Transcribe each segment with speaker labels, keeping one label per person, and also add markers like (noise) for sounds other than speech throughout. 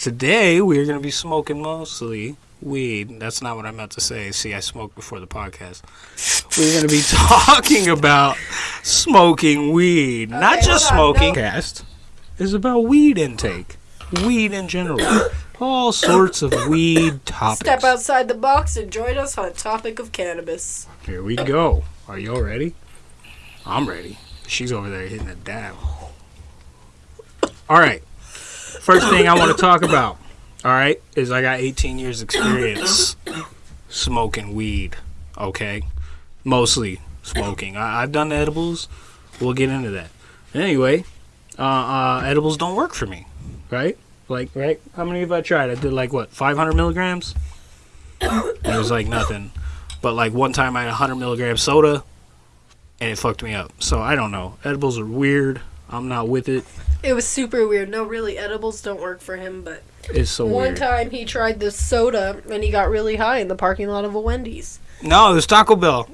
Speaker 1: today we're going to be smoking mostly weed. That's not what I meant to say. See, I smoked before the podcast. We're going to be (laughs) talking about smoking weed, not just smoking.
Speaker 2: no.
Speaker 1: Cast is about weed intake, weed in general, all sorts of weed topics.
Speaker 2: Step outside the box and join us on a topic of cannabis.
Speaker 1: Here we go. Are you all ready? I'm ready. She's over there hitting a dab. All right. First thing I want to talk about, all right, is I got 18 years experience smoking weed. Okay, mostly smoking. I, I've done edibles. We'll get into that. Anyway, uh, uh, edibles don't work for me, right? Like, right? How many have I tried? I did like what, 500 milligrams. It was like nothing. But like one time I had a 100 milligram soda, and it fucked me up. So I don't know. Edibles are weird. I'm not with it.
Speaker 2: It was super weird. No, really, edibles don't work for him, but
Speaker 1: It's so
Speaker 2: one
Speaker 1: weird.
Speaker 2: time he tried this soda and he got really high in the parking lot of a Wendy's.
Speaker 1: No, it was Taco Bell.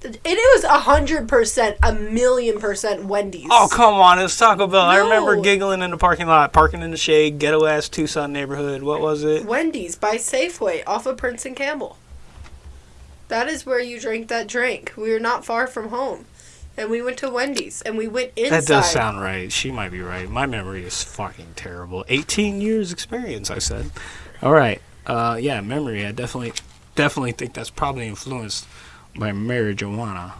Speaker 2: It, it was a hundred percent, a million percent Wendy's.
Speaker 1: Oh come on, it was Taco Bell. I remember giggling in the parking lot, parking in the shade, ghetto ass Tucson neighborhood. What was it?
Speaker 2: Wendy's by Safeway off of Prince and Campbell. That is where you drink that drink. We were not far from home. And we went to Wendy's and we went inside.
Speaker 1: That does sound right. She might be right. My memory is fucking terrible. 18 years experience, I said. All right. Uh, yeah, memory. I definitely, definitely think that's probably influenced by marijuana.